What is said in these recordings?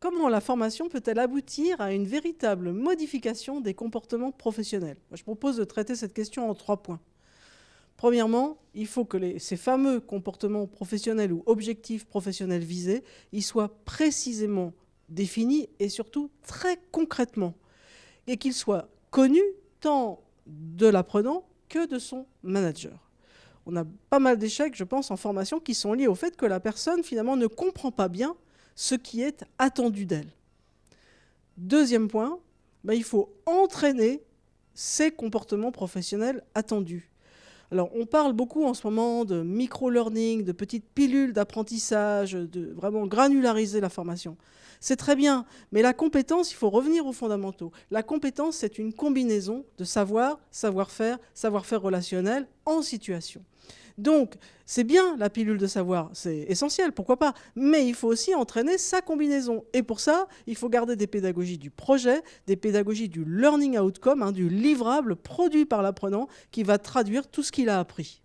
Comment la formation peut-elle aboutir à une véritable modification des comportements professionnels? Je propose de traiter cette question en trois points. Premièrement, il faut que ces fameux comportements professionnels ou objectifs professionnels visés ils soient précisément définis et surtout très concrètement, et qu'ils soient connus tant de l'apprenant que de son manager. On a pas mal d'échecs, je pense, en formation qui sont liés au fait que la personne, finalement, ne comprend pas bien ce qui est attendu d'elle. Deuxième point, ben, il faut entraîner ces comportements professionnels attendus. Alors, on parle beaucoup en ce moment de micro-learning, de petites pilules d'apprentissage, de vraiment granulariser la formation. C'est très bien, mais la compétence, il faut revenir aux fondamentaux. La compétence, c'est une combinaison de savoir, savoir-faire, savoir-faire relationnel situation. Donc, c'est bien la pilule de savoir, c'est essentiel, pourquoi pas. Mais il faut aussi entraîner sa combinaison. Et pour ça, il faut garder des pédagogies du projet, des pédagogies du learning outcome, hein, du livrable produit par l'apprenant qui va traduire tout ce qu'il a appris.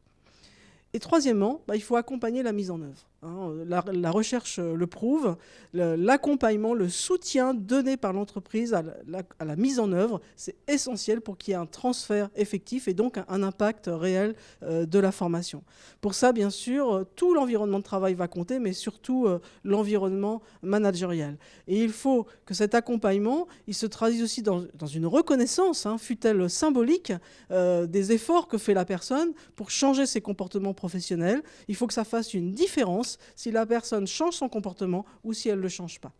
Et troisièmement, bah, il faut accompagner la mise en œuvre. Hein. La, recherche euh, le prouve, l'accompagnement, le, soutien donné par l'entreprise à, la mise en œuvre, c'est essentiel pour qu'il y ait un transfert effectif et donc un, impact réel euh, de la formation. Pour ça, bien sûr, euh, tout l'environnement de travail va compter, mais surtout l'environnement managérial. Et il faut que cet accompagnement, il se traduise aussi dans, une reconnaissance, hein, fut-elle symbolique, des efforts que fait la personne pour changer ses comportements Il faut que ça fasse une différence si la personne change son comportement ou si elle ne le change pas.